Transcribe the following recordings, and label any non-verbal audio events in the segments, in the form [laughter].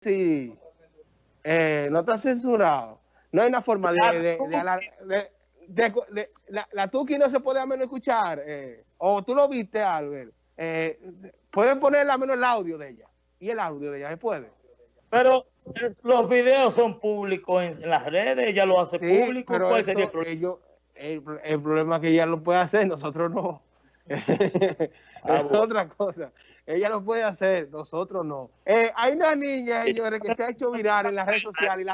sí, eh, no está censurado. No hay una forma de... de, de, la, la Tuki no se puede a menos escuchar. Eh, o tú lo viste, Albert. Eh, pueden poner a menos el audio de ella. Y el audio de ella, ¿se puede? Pero los videos son públicos en, las redes, ella lo hace público. ¿Cuál sería el problema? el, problema es que ella lo puede hacer, nosotros no. [laughs] Ah, es otra cosa. Ella lo puede hacer, nosotros no. Eh, hay una niña, señores, que se ha hecho viral en las redes [laughs] sociales.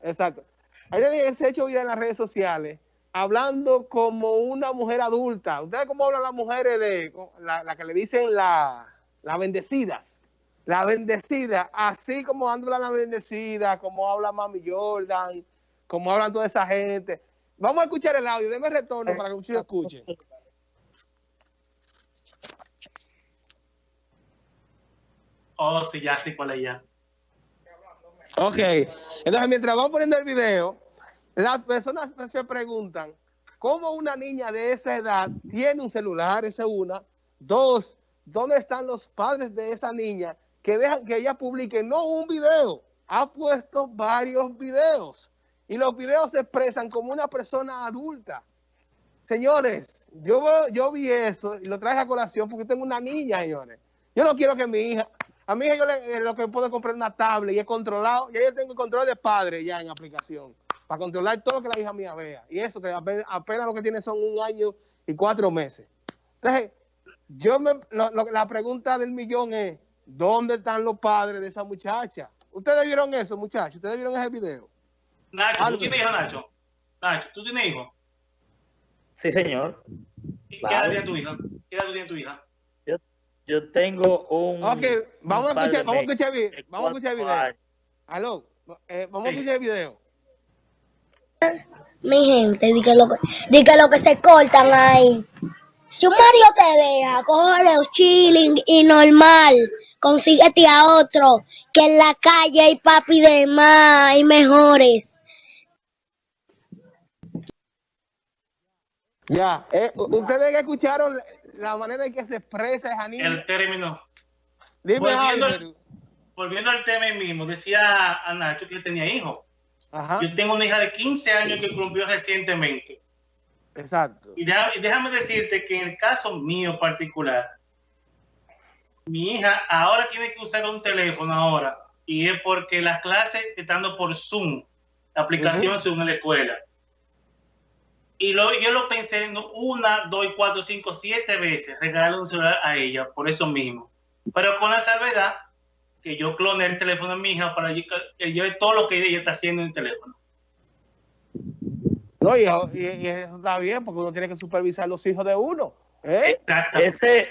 Exacto. Hay una niña que se ha hecho viral en las redes sociales hablando como una mujer adulta. ¿Ustedes cómo hablan las mujeres de la, que le dicen las la bendecidas? La bendecida, así como habla la bendecida, como habla Mami Jordan, como hablan toda esa gente. Vamos a escuchar el audio, déme retorno para que ustedes escuchen. Oh, sí, ya sí, cuál es ya. Ok, entonces mientras vamos poniendo el video, las personas se preguntan, ¿cómo una niña de esa edad tiene un celular? Esa es una. Dos, ¿dónde están los padres de esa niña que dejan que ella publique no un video? Ha puesto varios videos y los videos se expresan como una persona adulta. Señores, yo, yo vi eso y lo traje a colación porque tengo una niña, señores. Yo no quiero que mi hija, a mi hija yo le, eh, lo que puedo comprar una tablet y he controlado, y yo tengo control de padre ya en aplicación, para controlar todo lo que la hija mía vea. Y eso que apenas, lo que tiene son un año y cuatro meses. Entonces, yo me, la pregunta del millón es, ¿dónde están los padres de esa muchacha? ¿Ustedes vieron eso, muchachos? ¿Ustedes vieron ese video? Nacho, ¿tú tienes hijo, Nacho? Nacho, ¿tú tienes hijo? Sí, señor. ¿Qué edad tiene tu hija? ¿Qué edad tiene tu hija? Yo, tengo un... Ok, vamos a escuchar, vamos a escuchar, vamos a escuchar el video. Aló, eh, vamos a escuchar el video. Mi gente, di que lo que, di que, lo que se cortan ahí. Si un Mario te deja, coge los chilling y normal. Consíguete a otro, que en la calle hay papi de más y mejores. Ya, eh, ustedes escucharon la manera en que se expresa esa niña. El término. Dime volviendo, al, volviendo al tema mismo, decía a Nacho que tenía hijos. Yo tengo una hija de 15 años que cumplió recientemente. Exacto. Y, déjame decirte que en el caso mío particular, mi hija ahora tiene que usar un teléfono ahora. Y es porque las clases estando por Zoom, la aplicación Zoom en la escuela y lo, yo lo pensé una, dos, cuatro, cinco, siete veces, regalar un celular a ella, por eso mismo. Pero con la salvedad que yo clone el teléfono de mi hija para que yo todo lo que ella está haciendo en el teléfono. No, y, eso está bien, porque uno tiene que supervisar los hijos de uno. ¿eh? Ese,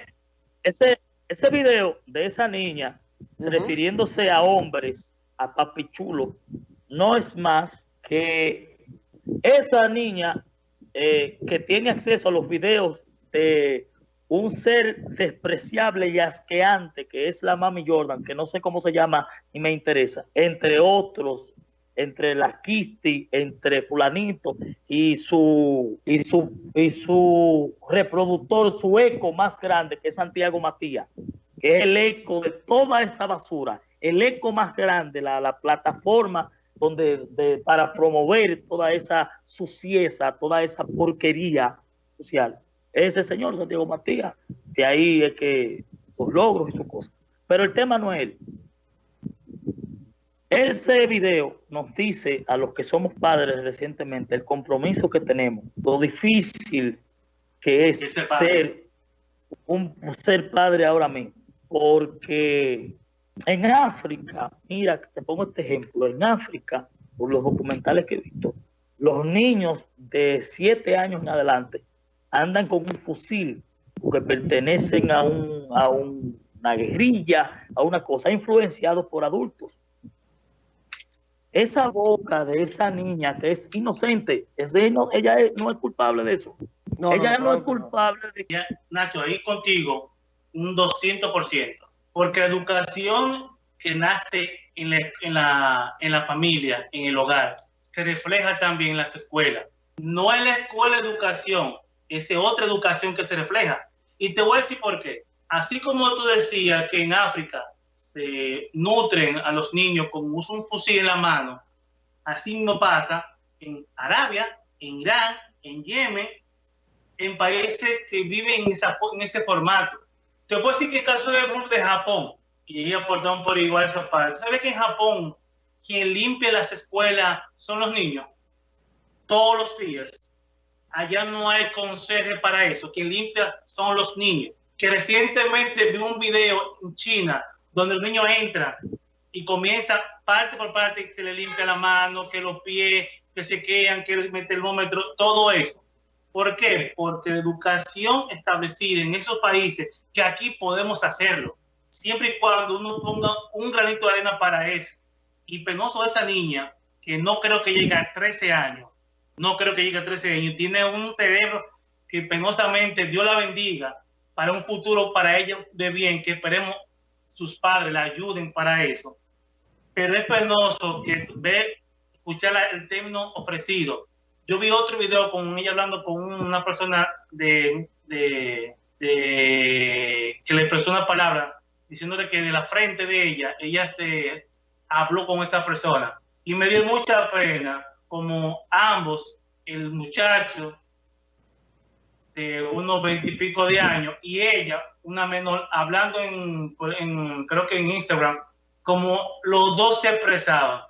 ese, ese video de esa niña refiriéndose a hombres, a papichulo, no es más que esa niña eh, que tiene acceso a los videos de un ser despreciable y asqueante que es la Mami Jordan, que no sé cómo se llama y me interesa, entre otros, entre la Kisti, entre fulanito y su, y su, y su reproductor, su eco más grande, que es Santiago Matías, que es el eco de toda esa basura, el eco más grande, la, la plataforma donde de, para promover toda esa sucieza, toda esa porquería social. Ese señor Santiago Matías, de ahí es que sus logros y sus cosas. Pero el tema no es él. Ese video nos dice a los que somos padres recientemente el compromiso que tenemos, lo difícil que es ser un ser padre ahora mismo, porque en África, mira, te pongo este ejemplo, en África, por los documentales que he visto, los niños de 7 años en adelante andan con un fusil porque pertenecen a, un, a una guerrilla, a una cosa, influenciado por adultos. Esa boca de esa niña que es inocente, es no, ella no es culpable de eso. ella no, es culpable de... Nacho, ahí contigo, un 200% porque la educación que nace en la, en la, familia, en el hogar, se refleja también en las escuelas. No es la escuela educación, es otra educación que se refleja. Y te voy a decir por qué. Así como tú decías que en África se nutren a los niños con un fusil en la mano. Así no pasa en Arabia, en Irán, en Yemen, en países que viven en, en ese formato. Te puedo decir que el caso de, de Japón, y ella aportaron por igual esa parte. ¿Sabes que en Japón quien limpia las escuelas son los niños? Todos los días. Allá no hay consejo para eso. Quien limpia son los niños. Que recientemente vi un video en China donde el niño entra y comienza parte por parte que se le limpia la mano, que los pies, que se quedan, que mete el termómetro, todo eso. ¿Por qué? Porque la educación establecida en esos países, que aquí podemos hacerlo, siempre y cuando uno ponga un granito de arena para eso. Y penoso esa niña, que no creo que llegue a 13 años, no creo que llegue a 13 años, tiene un cerebro que penosamente Dios la bendiga para un futuro para ella de bien, que esperemos sus padres la ayuden para eso. Pero es penoso que ver, escuchar el término ofrecido. Yo vi otro video con ella hablando con una persona que le expresó una palabra diciéndole que de la frente de ella, ella se habló con esa persona. Y me dio mucha pena como ambos, el muchacho de unos veintipico de años y ella, una menor, hablando en, creo que en Instagram, como los dos se expresaban.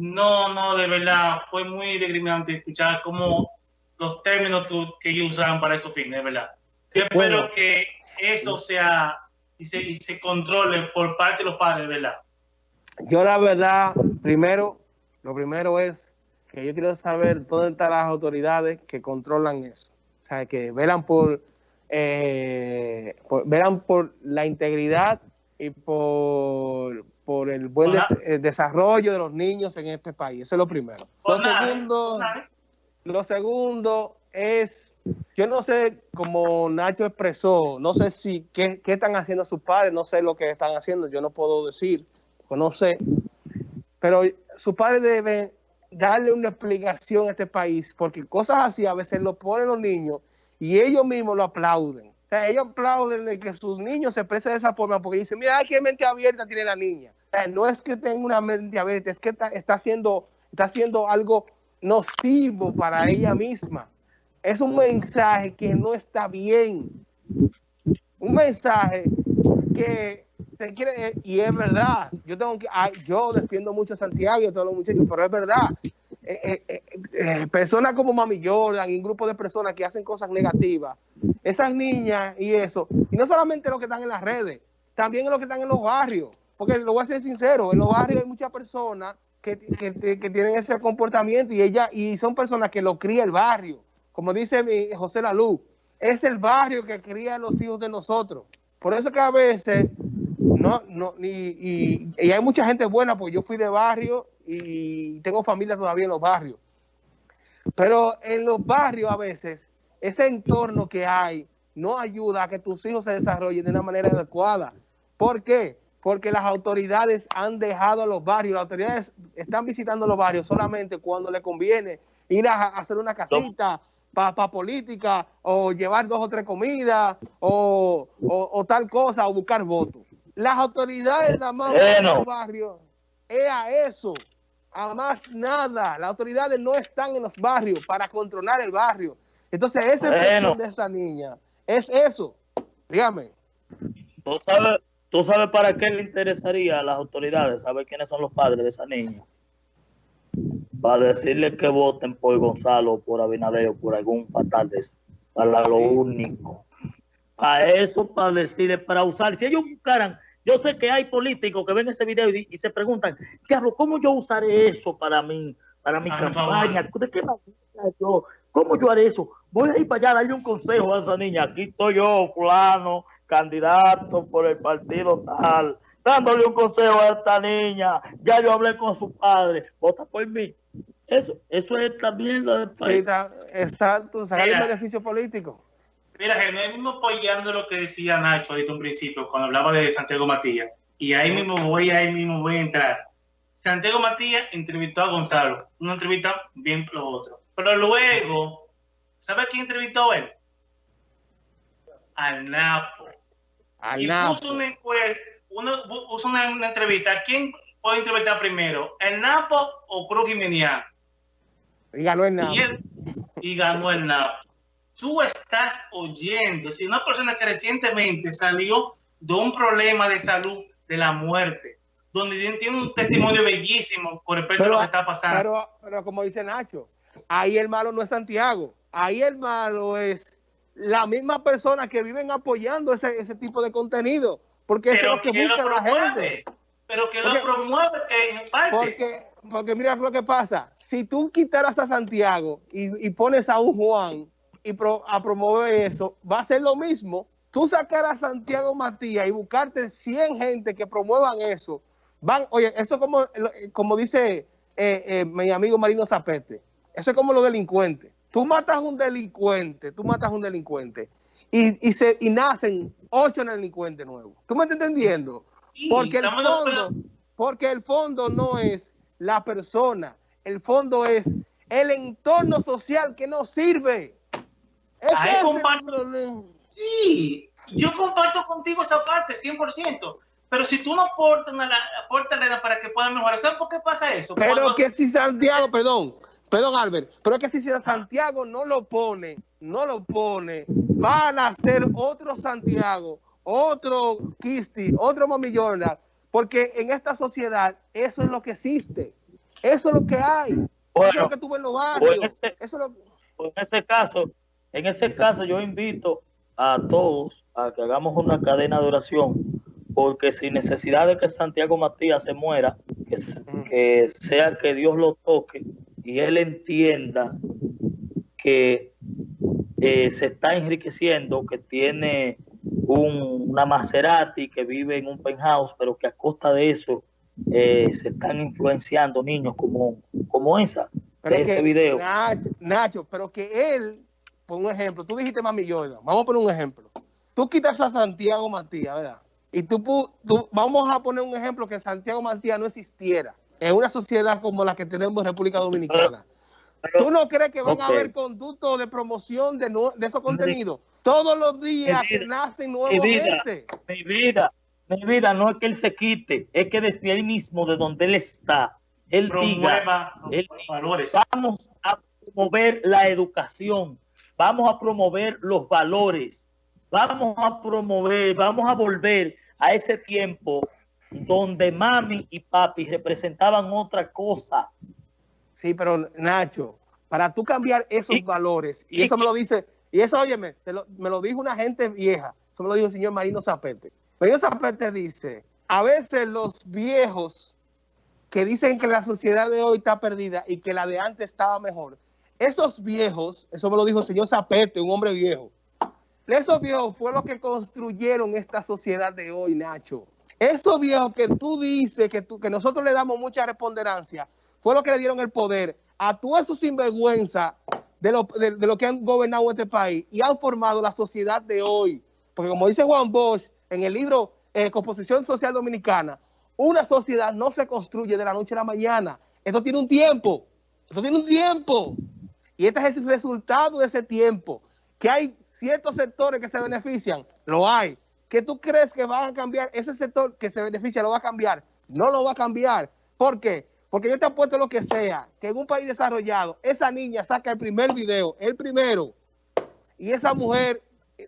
No, no, de verdad, fue muy discriminante escuchar como los términos que, ellos usaban para esos fines, de verdad. Yo espero que eso sea y se, y se controle por parte de los padres, ¿verdad? Yo la verdad, primero, lo primero es que yo quiero saber dónde están las autoridades que controlan eso. O sea, que velan por, eh, velan por la integridad y por, por el buen desarrollo de los niños en este país. Eso es lo primero. Lo segundo, lo segundo es, yo no sé, como Nacho expresó, no sé si qué, están haciendo sus padres, no sé lo que están haciendo, yo no puedo decir, pues no sé, pero sus padres deben darle una explicación a este país, porque cosas así a veces lo ponen los niños y ellos mismos lo aplauden. Sea, ellos aplauden que sus niños se expresen de esa forma porque dicen, mira, qué mente abierta tiene la niña. no es que tenga una mente abierta, es que está, está, haciendo, está haciendo algo nocivo para ella misma es un mensaje que no está bien. Un mensaje que se quiere, eh, y es verdad, yo tengo que, yo defiendo mucho a Santiago y a todos los muchachos, pero es verdad. Eh, eh, personas como Mami Jordan y un grupo de personas que hacen cosas negativas, esas niñas y eso, y no solamente los que están en las redes, también los que están en los barrios, porque lo voy a ser sincero, en los barrios hay muchas personas que, que, tienen ese comportamiento y ella y son personas que lo cría el barrio como dice mi José Lalú, es el barrio que cría a los hijos de nosotros. Por eso que a veces, no, no, y, hay mucha gente buena, porque yo fui de barrio y tengo familia todavía en los barrios. Pero en los barrios a veces, ese entorno que hay no ayuda a que tus hijos se desarrollen de una manera adecuada. ¿Por qué? Porque las autoridades han dejado los barrios, las autoridades están visitando los barrios solamente cuando le conviene ir a hacer una casita para política o llevar dos o tres comidas o, o, tal cosa o buscar votos. Las autoridades nada más en los barrios es a eso, a más nada. Las autoridades no están en los barrios para controlar el barrio. Entonces, ese es de esa niña es eso. Dígame. ¿Tú sabes, ¿Tú sabes para qué le interesaría a las autoridades saber quiénes son los padres de esa niña? para decirle que voten por Gonzalo, por Abinader o por algún fatal de eso. Para lo único. Para eso, para decirle, para usar. Si ellos buscaran, yo sé que hay políticos que ven ese video y, se preguntan, diablo, ¿cómo yo usaré eso para mí, para mi campaña? ¿De qué manera yo? ¿Cómo yo haré eso? Voy a ir para allá a darle un consejo a esa niña. Aquí estoy yo, fulano, candidato por el partido tal dándole un consejo a esta niña. Ya yo hablé con su padre, vota por mí. Eso, eso es también lo del país. exacto, sacar el beneficio político. Mira, es mismo apoyando lo que decía Nacho ahorita un principio, cuando hablaba de Santiago Matías. Y ahí mismo voy, ahí mismo voy a entrar. Santiago Matías entrevistó a Gonzalo, una entrevista bien lo otro. Pero luego, ¿sabe quién entrevistó a él? Al Napo. Al y Puso una encuesta, uno usa una, entrevista, ¿quién puede entrevistar primero? ¿El Napo o Cruz Jiménez? Y ganó el Napo. Y, ganó el Napo. Tú estás oyendo, si una persona que recientemente salió de un problema de salud, de la muerte, donde tiene un testimonio bellísimo con respecto a lo que está pasando. Pero, pero como dice Nacho, ahí el malo no es Santiago, ahí el malo es la misma persona que viven apoyando ese, ese tipo de contenido, porque pero es lo que busca la gente. Pero que lo promueve en parte. Porque, porque mira lo que pasa, si tú quitaras a Santiago y, y pones a un Juan y a promover eso, va a ser lo mismo. Tú sacar a Santiago Matías y buscarte 100 gente que promuevan eso, van, oye, eso como, como dice eh, eh, mi amigo Marino Zapete, eso es como los delincuentes. Tú matas a un delincuente, tú matas a un delincuente y, y, se, y nacen ocho delincuentes nuevos. ¿Tú me estás entendiendo? porque, el fondo, porque el fondo no es la persona, el fondo es el entorno social que no sirve. sí, yo comparto contigo esa parte, 100%. Pero si tú no aportas la, la para que puedan mejorar, ¿sabes por qué pasa eso? Pero que si Santiago, perdón, perdón Albert, pero es que si Santiago no lo pone, no lo pone, van a ser otro Santiago, otro Kisti, otro Mami porque en esta sociedad eso es lo que existe, eso es lo que hay, eso es lo que tú ves en los barrios. En ese, eso en ese caso, en ese caso yo invito a todos a que hagamos una cadena de oración porque sin necesidad de que Santiago Matías se muera, que, sea que Dios lo toque y él entienda que eh, se está enriqueciendo, que tiene una Maserati, que vive en un penthouse, pero que a costa de eso eh, se están influenciando niños como, como esa, de ese video. Nacho, pero que él, por un ejemplo, tú dijiste Mami Jordan, vamos a poner un ejemplo. Tú quitas a Santiago Matías, ¿verdad? Y tú, vamos a poner un ejemplo que Santiago Matías no existiera en una sociedad como la que tenemos en República Dominicana. ¿Tú no crees que van a haber conductos de promoción de, de esos contenidos? Todos los días que nacen nuevos mi vida, Mi vida, mi vida, no es que él se quite, es que desde ahí mismo, de donde él está, él diga, valores. vamos a promover la educación, vamos a promover los valores, vamos a promover, vamos a volver a ese tiempo donde mami y papi representaban otra cosa. Sí, pero Nacho, para tú cambiar esos valores, y, eso me lo dice, y eso, óyeme, me lo dijo una gente vieja, eso me lo dijo el señor Marino Zapete. Marino Zapete dice, a veces los viejos que dicen que la sociedad de hoy está perdida y que la de antes estaba mejor, esos viejos, eso me lo dijo el señor Zapete, un hombre viejo, esos viejos fue lo que construyeron esta sociedad de hoy, Nacho. Esos viejos que tú dices que, nosotros le damos mucha responderancia, fue lo que le dieron el poder a todos esos sinvergüenza de lo, de, lo que han gobernado este país y han formado la sociedad de hoy. Porque como dice Juan Bosch en el libro eh, Composición Social Dominicana, una sociedad no se construye de la noche a la mañana. Esto tiene un tiempo. Esto tiene un tiempo. Y este es el resultado de ese tiempo. Que hay ciertos sectores que se benefician, lo hay. ¿Qué tú crees que van a cambiar? Ese sector que se beneficia lo va a cambiar. No lo va a cambiar. ¿Por qué? Porque yo te apuesto lo que sea, que en un país desarrollado, esa niña saca el primer video, el primero, y esa mujer,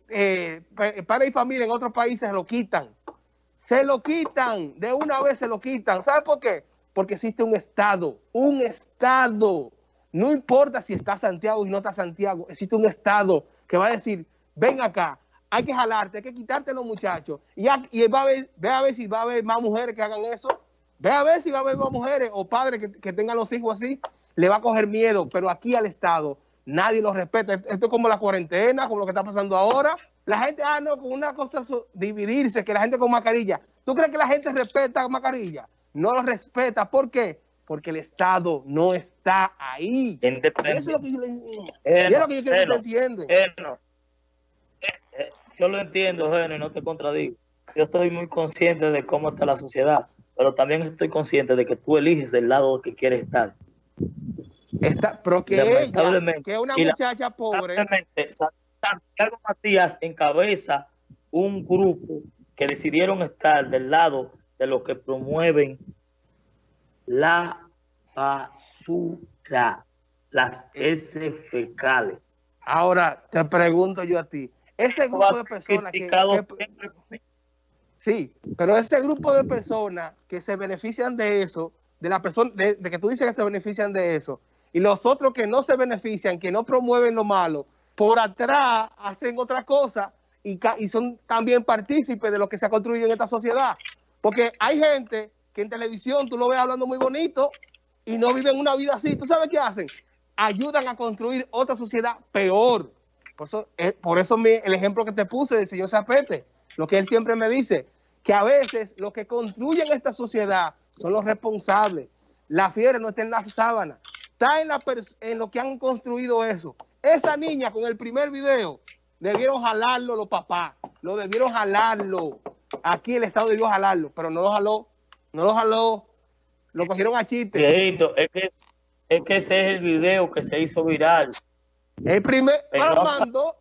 eh, para y familia en otros países se lo quitan. Se lo quitan, de una vez se lo quitan. ¿Sabe por qué? Porque existe un Estado, un Estado. No importa si está Santiago y no está Santiago, existe un Estado que va a decir, ven acá, hay que jalarte, hay que quitarte los muchachos. Y, y va a ver, ve a ver si va a haber más mujeres que hagan eso. Ve a ver si va a haber más mujeres o padres que, tengan los hijos así. Le va a coger miedo, pero aquí al Estado nadie lo respeta. Esto es como la cuarentena, como lo que está pasando ahora. La gente, ah, no, con una cosa dividirse, que la gente con mascarilla. ¿Tú crees que la gente respeta mascarilla? No lo respeta. ¿Por qué? Porque el Estado no está ahí. Eso es lo que yo, le, es lo que yo quiero que tú entiendas. Eh, eh, yo lo entiendo, Geno, y no te contradigo. Yo estoy muy consciente de cómo está la sociedad, pero también estoy consciente de que tú eliges del lado que quieres estar. Está, pero que ella, que una muchacha pobre. Santiago Matías encabeza un grupo que decidieron estar del lado de los que promueven la basura, las S fecales. Ahora, te pregunto yo a ti, ese grupo de personas que, que, Sí, pero ese grupo de personas que se benefician de eso, de la persona, de, que tú dices que se benefician de eso, y los otros que no se benefician, que no promueven lo malo, por atrás hacen otra cosa y, y son también partícipes de lo que se ha construido en esta sociedad. Porque hay gente que en televisión tú lo ves hablando muy bonito y no viven una vida así. ¿Tú sabes qué hacen? Ayudan a construir otra sociedad peor. Por eso, eh, el ejemplo que te puse del señor Zapete, lo que él siempre me dice, que a veces los que construyen esta sociedad son los responsables. La fiera no está en la sábana, está en lo que han construido eso. Esa niña con el primer video, debieron jalarlo los papás, lo debieron jalarlo. Aquí el Estado debió jalarlo, pero no lo jaló, no lo jaló, lo cogieron a chiste. es que, es que ese es el video que se hizo viral. El primer, pero mando,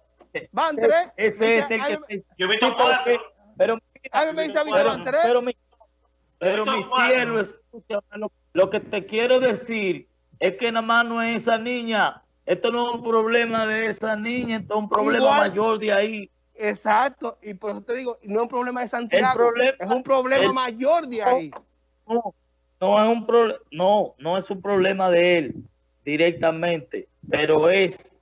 van tres. [laughs] Ese es el que... Yo he visto Pero pero, mi, pero mi cielo, escucha, lo, que te quiero decir es que nada más no es esa niña. Esto no es un problema de esa niña, esto es un problema mayor de ahí. Exacto, y por eso te digo, no es un problema de Santiago, es un problema mayor de ahí. No, no es un problema, no, no es un problema de él directamente, pero es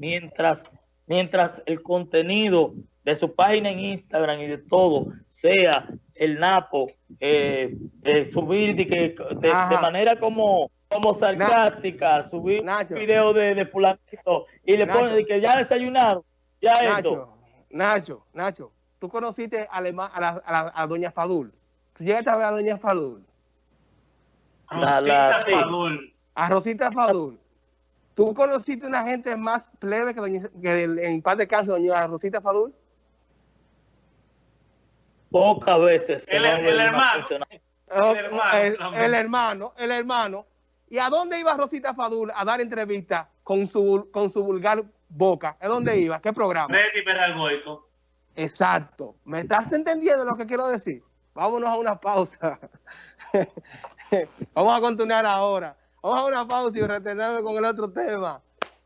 mientras, mientras el contenido de su página en Instagram y de todo, sea el Napo, eh, eh, subir de, que, de, manera como, como sarcástica, subir un video de, de fulanito y le pone de que ya desayunaron, ya Nacho, esto. Nacho, Nacho, tú conociste a, la, a, a, Doña Fadul. ¿Tú llegaste a ver a Doña Fadul? Rosita Fadul. A Rosita Fadul. ¿Tú conociste una gente más plebe que, doña, que en paz de casa, doña Rosita Fadul? Pocas veces. El, hermano, el, hermano. El, hermano, ¿Y a dónde iba Rosita Fadul a dar entrevista con su, con su vulgar boca? ¿A dónde iba? ¿Qué programa? Exacto. ¿Me estás entendiendo lo que quiero decir? Vámonos a una pausa. [laughs] Vamos a continuar ahora. Vamos a una pausa y retenerme con el otro tema.